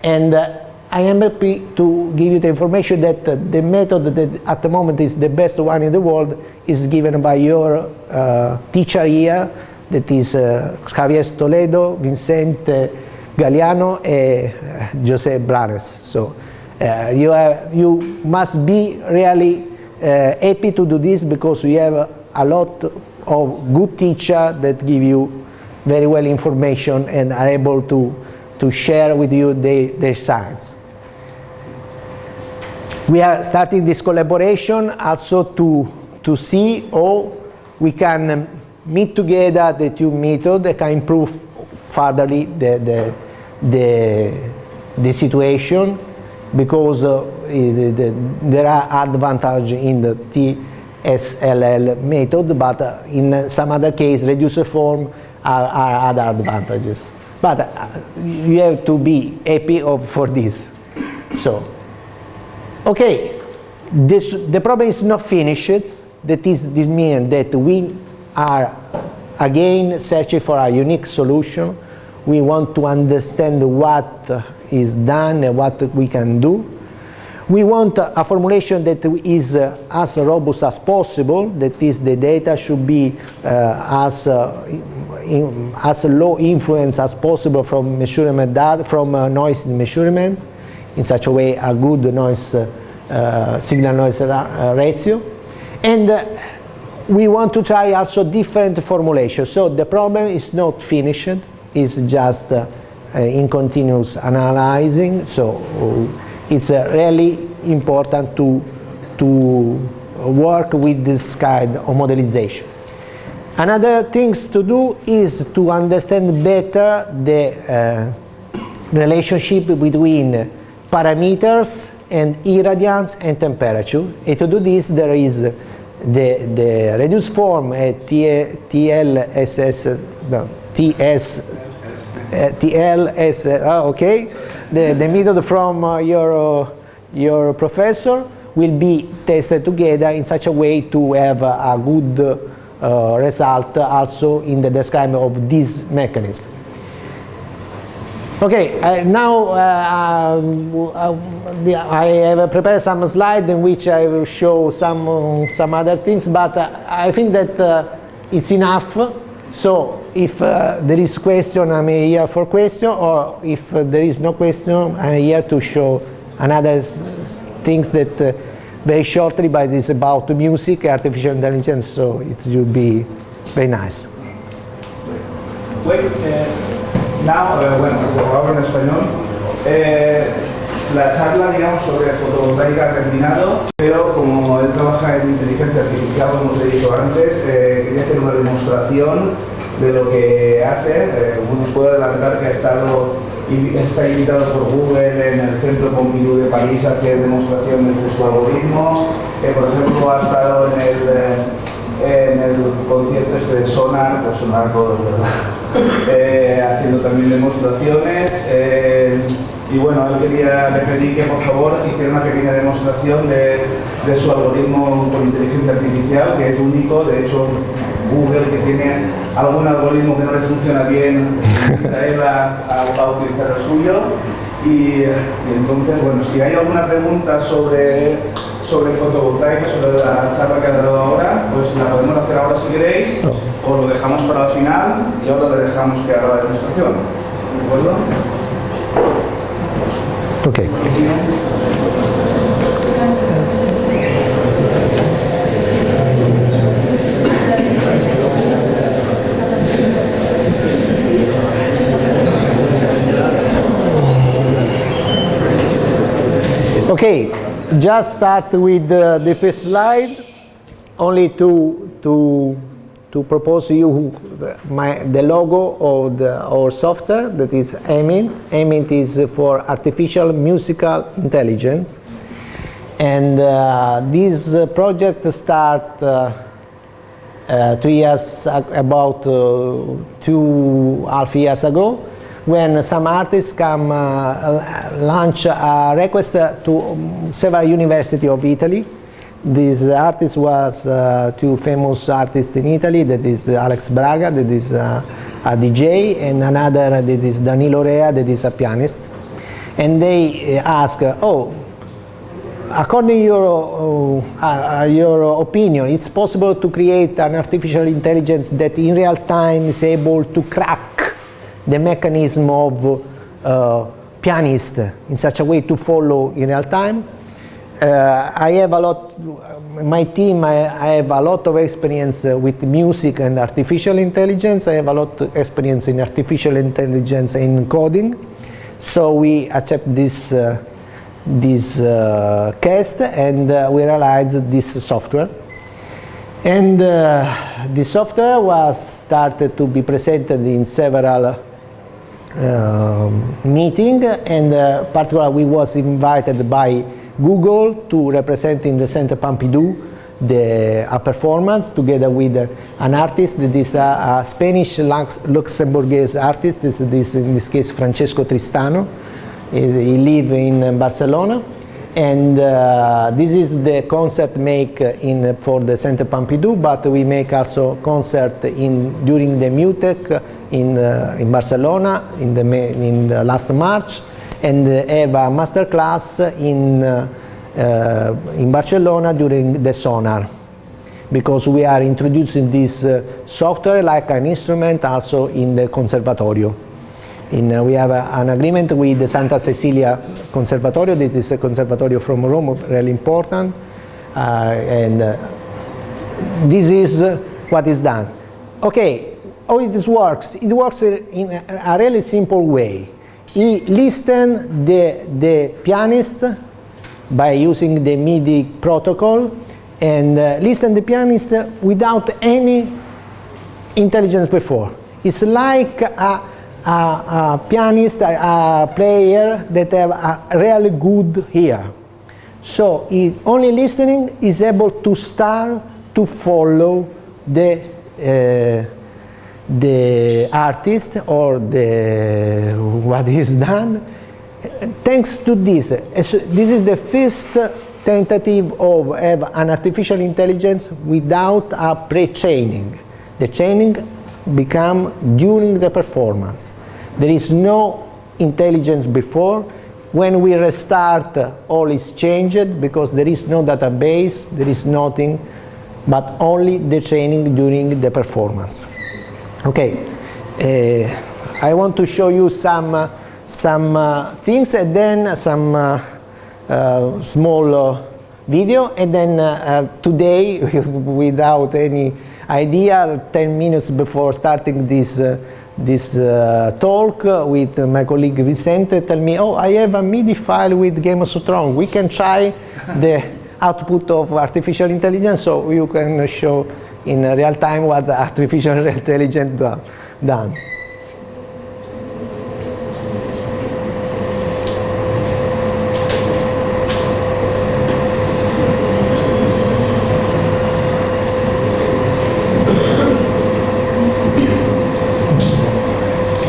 And uh, I am happy to give you the information that uh, the method that at the moment is the best one in the world is given by your uh, teacher here, that is uh, Javier Toledo, Vicente Galiano and Jose Blanes. So uh, you, have, you must be really uh, happy to do this because we have a lot of good teachers that give you very well information and are able to, to share with you their, their science. We are starting this collaboration also to, to see how we can meet together the two methods that can improve furtherly the, the, the, the situation because uh, the, the, there are advantages in the TSLL method, but uh, in some other case, reducer form are, are other advantages. But uh, you have to be happy of, for this. So, okay, this, the problem is not finished. That is, this means that we are again searching for a unique solution we want to understand what is done and what we can do. We want a formulation that is uh, as robust as possible, that is the data should be uh, as, uh, in, as low influence as possible from measurement data, from uh, noise measurement, in such a way a good noise, uh, signal noise uh, ratio. And we want to try also different formulations. So the problem is not finished, it's just uh, in continuous analyzing. So uh, it's uh, really important to, to work with this kind of modelization. Another things to do is to understand better the uh, relationship between parameters and irradiance and temperature. And to do this, there is the, the reduced form uh, TLSS, no, TS, uh, TLS, uh, okay, the, the method from uh, your, uh, your professor will be tested together in such a way to have a good uh, result also in the describing of this mechanism. Okay, uh, now uh, um, I have prepared some slides in which I will show some, some other things, but uh, I think that uh, it's enough. So if uh, there is question, I'm here for question, or if there is no question, I'm here to show another things that very shortly, but it's about music, artificial intelligence, so it will be very nice. Well, now, uh, bueno, hablo en español. Eh, la charla, digamos, sobre fotovoltaica ha terminado, pero como él trabaja en inteligencia artificial, como os he dicho antes, eh, quería hacer una demostración de lo que hace. Eh, os puedo adelantar que ha estado está invitado por Google en el Centro Pompidou de París a hacer demostraciones de su algoritmo. por ejemplo, ha estado en el, eh, en el concierto este de Sonar, pues Sonar todos, ¿verdad? Eh, haciendo también demostraciones. Eh, y bueno, él quería, le pedí que por favor hiciera una pequeña demostración de, de su algoritmo con inteligencia artificial, que es único. De hecho, Google, que tiene algún algoritmo que no le funciona bien, va a, utilizar el suyo. Y, entonces, bueno, si hay alguna pregunta sobre, sobre fotovoltaica, sobre la charla que ha dado ahora, pues la podemos hacer ahora si queréis, o lo dejamos para el final y ahora le dejamos que haga la demostración. ¿De acuerdo? Okay. Okay, just start with uh, the first slide, only to, to, to propose you my, the logo of the, our software that is AMINT. AMINT is for Artificial Musical Intelligence. And uh, this uh, project start uh, uh two years, about uh, two half years ago when some artists come uh, launch a request to um, several universities of Italy. This artist was uh, two famous artists in Italy, that is Alex Braga, that is uh, a DJ, and another that is Danilo Rea, that is a pianist. And they ask, oh, according to your, uh, uh, your opinion, it's possible to create an artificial intelligence that in real time is able to crack the mechanism of uh, pianist in such a way to follow in real time. Uh, I have a lot, my team, I, I have a lot of experience uh, with music and artificial intelligence. I have a lot of experience in artificial intelligence and coding. So we accept this, uh, this uh, cast and uh, we realized this software. And uh, the software was started to be presented in several meeting and uh, particularly we was invited by Google to represent in the Center Pompidou the a performance together with uh, an artist that is a, a Spanish Lux Luxembourgese artist. This, this in this case Francesco Tristano. He, he live in Barcelona. And uh, this is the concert make in for the Center Pompidou but we make also concert in during the MUTEK in, uh, in Barcelona in the, in the last March and have a master class in, uh, uh, in Barcelona during the sonar because we are introducing this uh, software like an instrument also in the conservatorio. In, uh, we have an agreement with the Santa Cecilia Conservatorio, this is a conservatorio from Rome, really important, uh, and this is what is done. Okay, how it works? It works in a really simple way. He listen the, the pianist by using the MIDI protocol and uh, listen the pianist without any intelligence before. It's like a, a, a pianist, a, a, player that have a really good ear. So he, only listening is able to start to follow the uh, the artist or the what is done. Thanks to this, this is the first tentative of have an artificial intelligence without a pre-training. The training become during the performance. There is no intelligence before. When we restart, all is changed because there is no database, there is nothing, but only the training during the performance. Okay, uh, I want to show you some, uh, some uh, things and then some uh, uh, small uh, video and then today, without any idea, 10 minutes before starting this this uh, talk with my colleague Vicente tell me, oh, I have a MIDI file with Game of Thrones. We can try the output of artificial intelligence so you can show in real time what artificial intelligence done.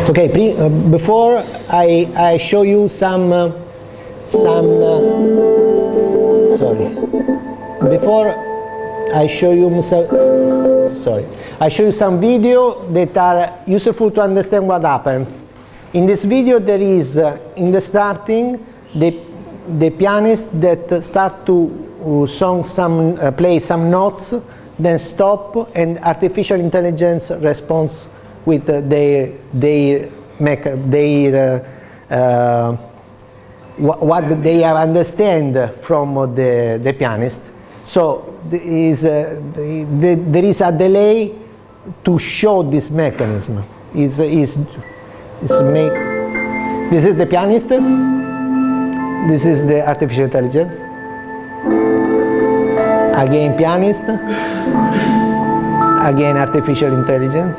Okay, pre, uh, before I, I show you some, uh, some, uh, sorry, before I show you, sorry, I show you some video that are useful to understand what happens. In this video there is, uh, in the starting, the, the pianist that start to uh, song some, uh, play some notes, then stop, and artificial intelligence responds with uh, their make their uh, uh, what they understand from the the pianist. So is, uh, the, the, there is a delay to show this mechanism. It's, it's, it's make, this is the pianist. This is the artificial intelligence. Again pianist. Again artificial intelligence.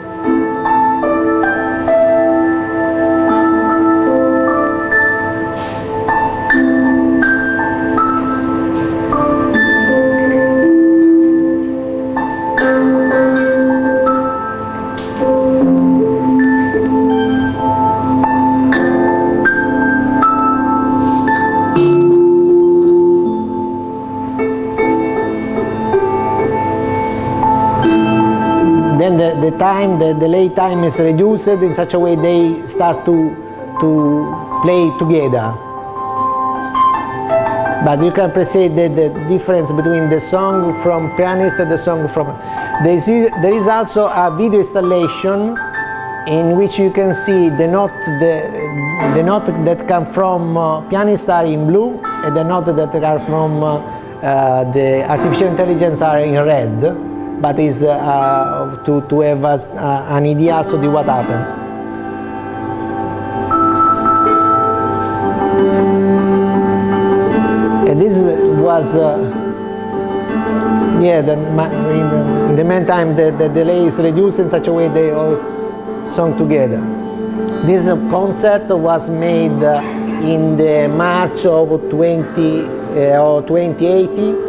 Time, the delay time is reduced in such a way they start to, to play together. But you can appreciate the, the difference between the song from pianist and the song from... There is, there is also a video installation in which you can see the note, the, the note that come from uh, pianist are in blue and the note that are from uh, uh, the artificial intelligence are in red but is uh, uh, to, to have us, uh, an idea also of what happens. And this was, yeah, the, in the meantime the, the delay is reduced in such a way they all sung together. This concert was made in the March of 20, uh, or 2080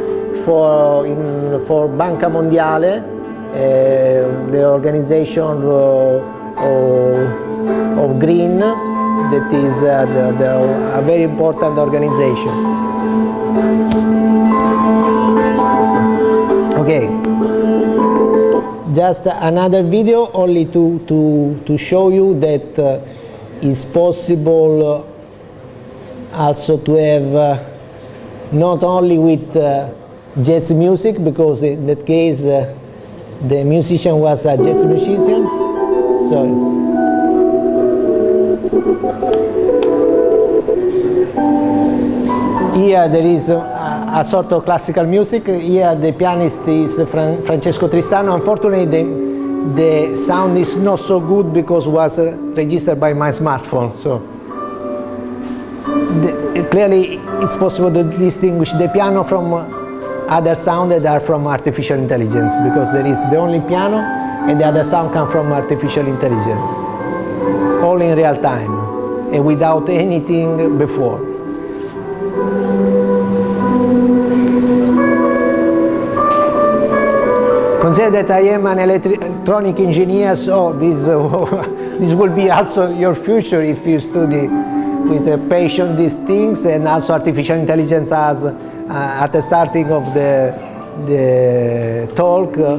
for, in, for Banca Mondiale, uh, the organization of, of, green, that is uh, the, the, a very important organization. Okay, just another video only to, to, to show you that uh, it's possible also to have uh, not only with uh, jazz music because in that case uh, the musician was a jazz musician. Sorry. Here there is a, a, sort of classical music. Here the pianist is Fran Francesco Tristano. Unfortunately, the, the sound is not so good because was uh, registered by my smartphone. So the, clearly, it's possible to distinguish the piano from uh, other sound that are from artificial intelligence because there is the only piano and the other sound come from artificial intelligence. All in real time and without anything before. Consider that I am an electronic engineer, so this, uh, this will be also your future if you study with a passion these things and also artificial intelligence as at the starting of the, the talk, uh,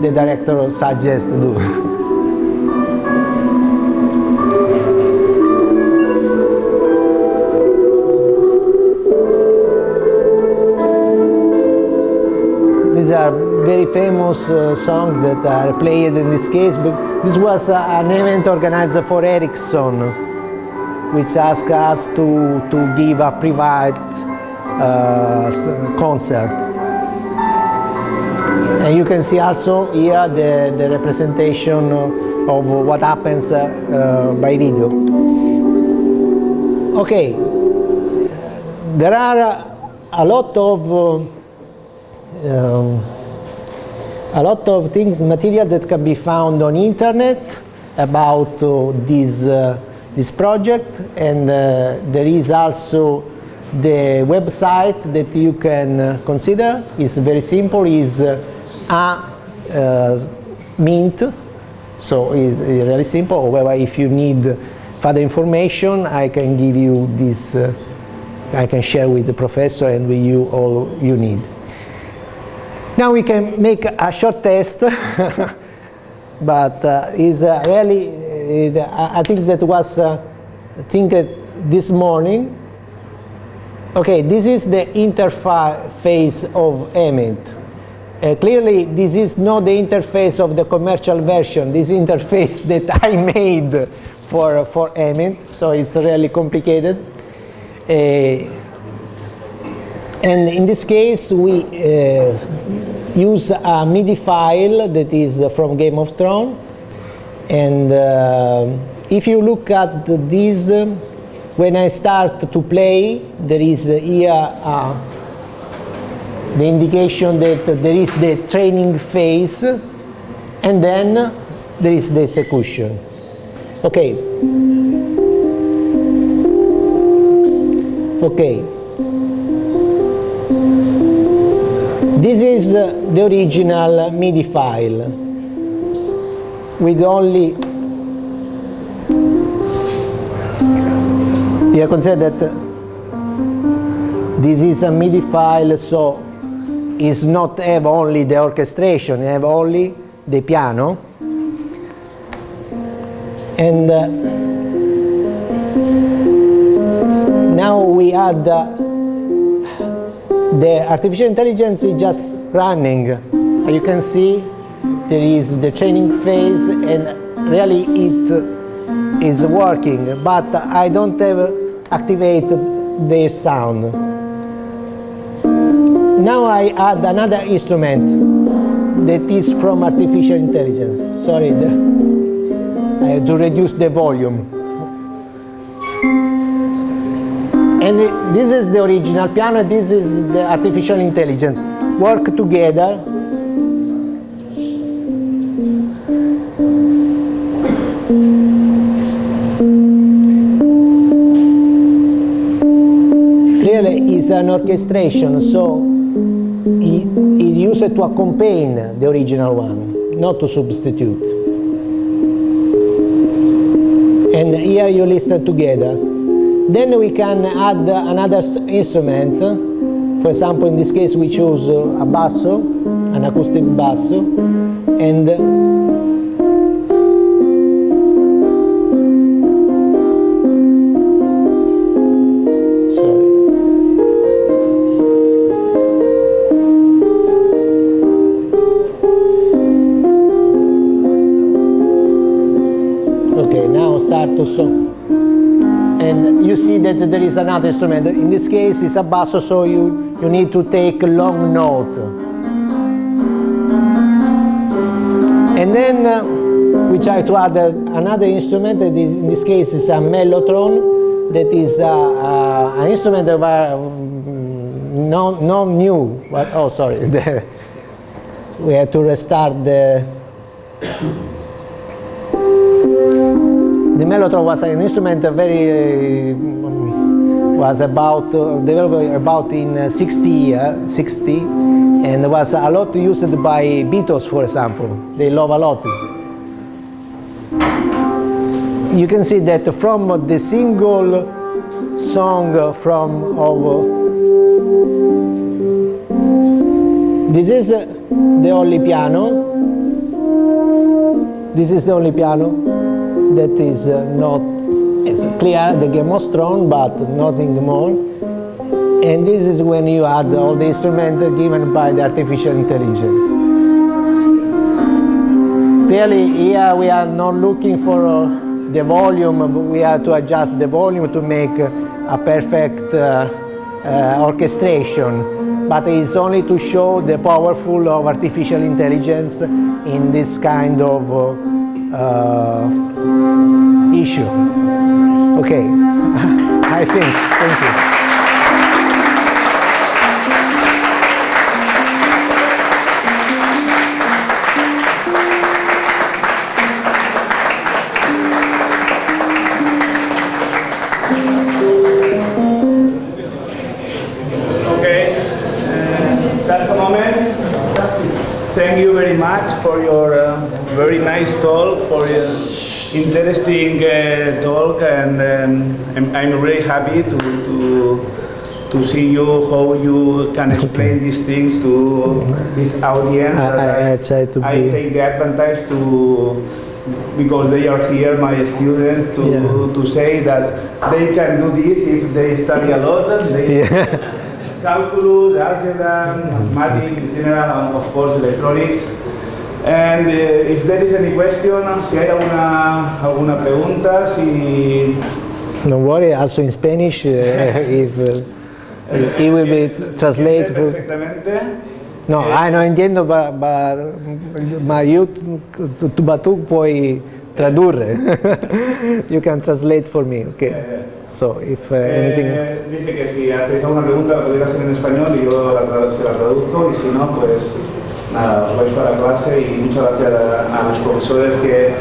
the director suggests to do. these are very famous uh, songs that are played in this case, but this was uh, an event organized for Ericsson, which asked us to, to give a private uh, concert. And you can see also here the, the representation of what happens uh, uh, by video. Okay, there are a lot of uh, um, a lot of things, material that can be found on internet about uh, this, uh, this project and uh, there is also the website that you can uh, consider is very simple is uh, a uh, mint so it's really simple however if you need further information I can give you this I can share with the professor and with you all you need now we can make a short test, but uh, is uh, really, uh, I think that was uh, think this morning. Okay, this is the interface of Emmet. Uh, clearly, this is not the interface of the commercial version. This interface that I made for for Emmet, so it's really complicated. Uh, and in this case, we uh, use a MIDI file that is from Game of Thrones. And uh, if you look at this, when I start to play, there is here uh, the indication that there is the training phase, and then there is the execution. Okay. Okay. This is the original MIDI file with only you consider that this is a MIDI file so it's not have only the orchestration, it have only the piano and uh, now we add uh, the artificial intelligence is just running. You can see there is the training phase and really it is working, but I don't have activated the sound. Now I add another instrument that is from artificial intelligence. Sorry, the, I have to reduce the volume. And this is the original piano, this is the artificial intelligence. Work together. It's an orchestration, so it, it used to accompany the original one, not to substitute. And here you listen together. Then we can add another instrument. For example, in this case we chose a basso, an acoustic basso, and song and you see that there is another instrument. In this case, it's a basso, so you, you need to take a long note. And then uh, we try to add another instrument, that is, in this case is a mellotron, that is uh, uh, an instrument of uh, no, no new, but, oh sorry, we have to restart the, mellotron was an instrument uh, very, uh, was about, uh, developed about in uh, 60, uh, 60, and was a lot used by Beatles, for example. They love a lot. You can see that from the single song from of this is the only piano this is the only piano that is uh, not clear the game was strong but nothing more. And this is when you add all the instruments given by the artificial intelligence. Clearly here we are not looking for uh, the volume we have to adjust the volume to make uh, a perfect uh, uh, orchestration, but it's only to show the powerful of artificial intelligence in this kind of uh, issue. Okay, I think, thank you. Okay. That's the moment. Thank you very much for your uh, very nice talk, for your interesting uh, talk, and um, I'm, I'm, really happy to, to to see you how you can explain these things to this audience. I, I, I try to I be. take the advantage to because they are here, my students, to, yeah. to say that they can do this if they study a lot. They, yeah. calculus, algebra, mathematics, general, and of course electronics. And uh, if there is any question, si hay alguna, alguna pregunta, si... Don't worry, also in Spanish, uh, if uh, it will be translated. Perfectamente. No, eh, ah, no entiendo, ma, ma, ma io, tu, ma tu puoi tradurre. you can translate for me, okay. Eh, so, if uh, anything... Eh, dice que si hacéis alguna pregunta la podéis hacer en español y yo la, se la traduzco y si no, pues nada, os vais para clase y muchas gracias a, a los profesores que,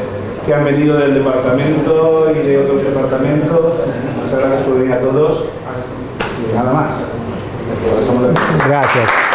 que, han venido del departamento y de otros departamentos. Muchas gracias por venir a todos y nada más. Gracias.